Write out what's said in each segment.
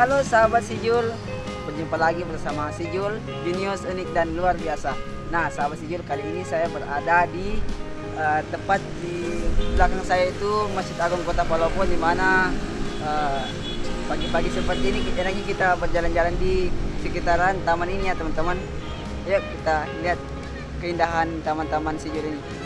Halo sahabat si Jul, berjumpa lagi bersama si Jul, jenius unik dan luar biasa. Nah sahabat si Jul, kali ini saya berada di uh, tempat di belakang saya itu Masjid Agung Kota Palopo di mana uh, pagi-pagi seperti ini enaknya kita berjalan-jalan di sekitaran taman ini ya teman-teman. Yuk kita lihat keindahan taman-taman si Jul ini.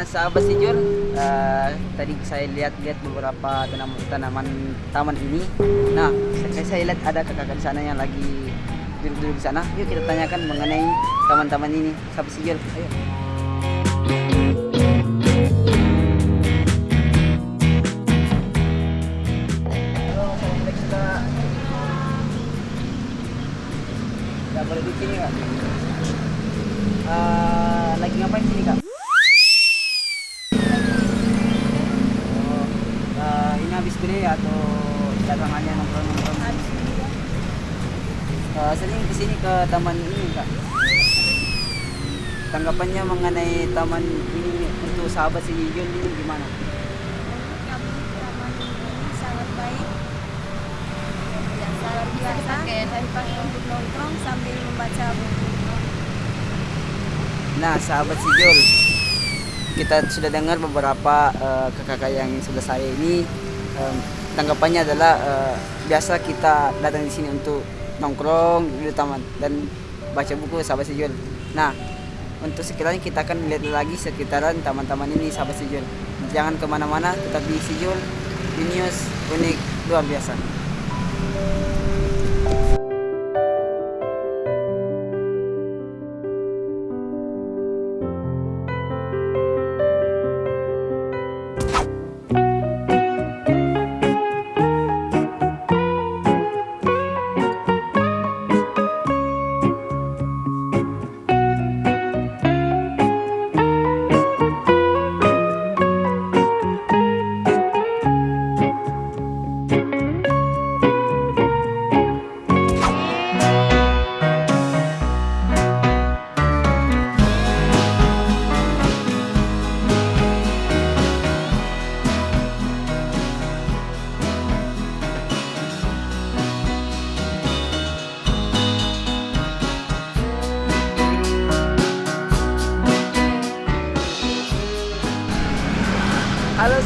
Sahabat Sijur, uh, tadi saya lihat-lihat beberapa tanaman tanaman taman ini. Nah, saya, saya lihat ada kakak di sana yang lagi duduk-duduk di sana. Yuk kita tanyakan mengenai taman-taman ini. Sahabat Sijur, ayo. Gak boleh di sini kak. Uh, lagi ngapain sini kak? Uh, sering ke sini ke taman ini kak. Tanggapannya mengenai taman ini untuk sahabat si Yun ini gimana? kami taman ini sangat baik dan sangat biasa dan pakai untuk nongkrong sambil membaca buku Nah, sahabat si Jul, kita sudah dengar beberapa eh, kakak-kakak yang sebelah saya ini em, tanggapannya adalah eh, biasa kita datang di sini untuk nongkrong di taman dan baca buku sahabat si Jul. Nah, untuk sekiranya kita akan lihat lagi sekitaran taman-taman ini sahabat si Jul. Jangan ke mana-mana, tetap di si Jul, Genius, unik, luar biasa.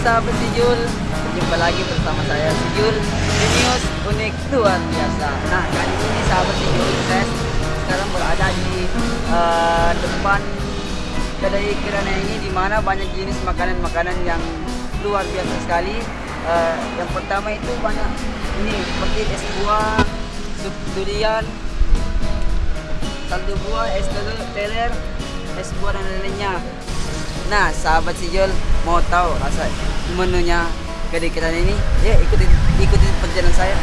Sahabat Sijul, berjumpa lagi bersama saya Sijul Genius unik luar biasa. Nah kali ini sahabat Sijul, saya sekarang berada di eh, depan kedai kirana ini di mana banyak jenis makanan-makanan yang luar biasa sekali. Eh, yang pertama itu banyak ini seperti es buah, sup durian, kaldu buah, es teler, es buah dan lainnya. Nah, sahabat Sijol mau tahu rasa menunya kedai kita ini? Ya, ikutin ikutin perjalanan saya.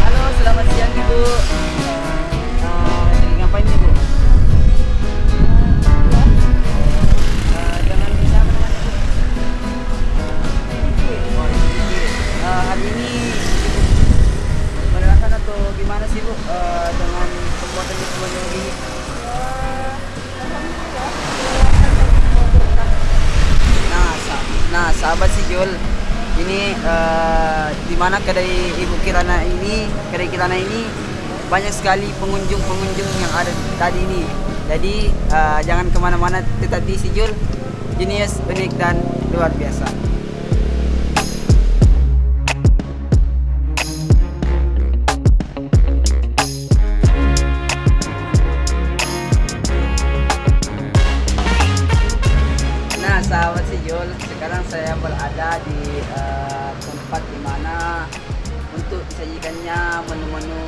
Halo, selamat siang Ibu. Eh, lagi ngapain nih Bu? Eh, jangan bisa. Eh, hari ini menerangkan atau gimana sih Bu eh, dengan pembuatan menu ini? Nah, sa- nah sahabat si Jul, ini eh, di mana kedai Ibu Kirana ini, kedai Kirana ini banyak sekali pengunjung-pengunjung yang ada tadi ini. Jadi eh, jangan ke mana-mana, tetap di si Jul, genius, unik dan luar biasa. Menu-menu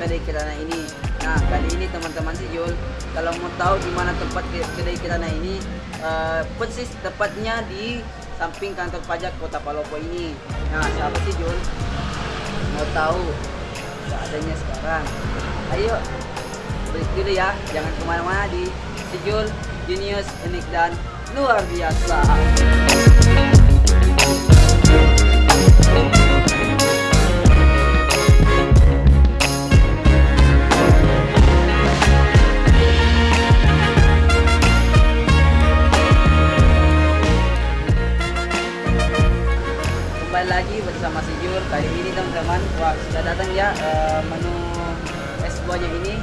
kedai kirana ini. Nah, kali ini teman-teman si Jul, kalau mau tahu di mana tempat ke- kedai kirana ini, eh, persis tepatnya di samping kantor pajak Kota Palopo ini. Nah, sahabat si Jul, mau tahu seadanya sekarang. Ayo break dulu ya. Jangan ke mana-mana di Sejul, Genius, Unik dan luar biasa. Buahnya ini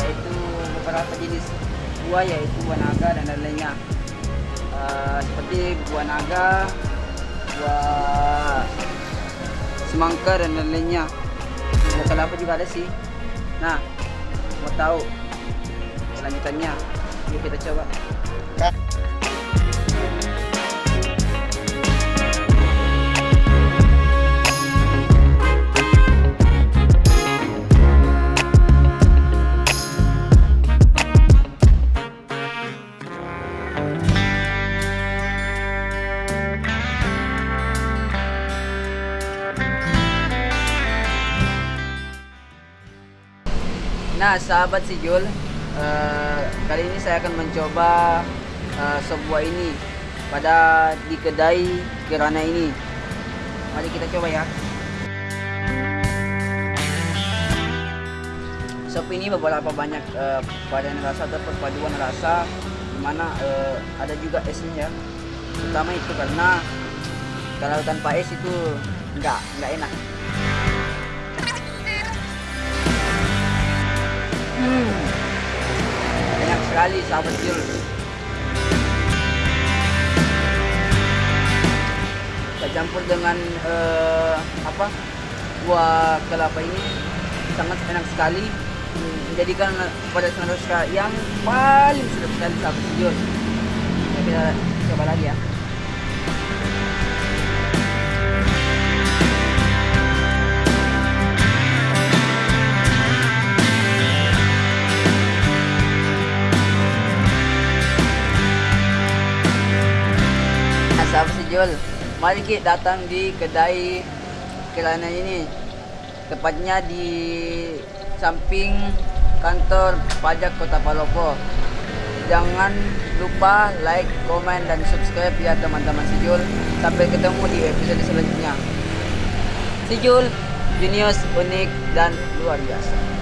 yaitu beberapa jenis buah yaitu buah naga dan lain-lainnya. Eh, seperti buah naga buah semangka dan lain-lainnya. Buah kelapa juga ada sih. Nah mau tahu selanjutannya yuk kita coba Nah, sahabat si Jul, eh, kali ini saya akan mencoba eh, sop buah ini pada di kedai Kirana ini. Mari kita coba ya. Sop ini beberapa banyak varian rasa atau perpaduan rasa, di mana eh, ada juga esnya ya. Terutama itu karena kalau tanpa es itu nggak nggak enak. Hmm. Enak sekali sahabat. Kita campur dengan eh, apa buah kelapa ini sangat enak sekali Hmm, menjadikan pada rasa yang paling sedap sekali sahabat Jul. Kita coba lagi ya. Nah, sahabat sejul, mari kita datang di kedai kelana ini. Tepatnya di samping kantor pajak Kota Palopo. Jangan lupa like, komen, dan subscribe ya teman-teman sejul. Sampai ketemu di episode selanjutnya. Sejul, jenius, unik, dan luar biasa.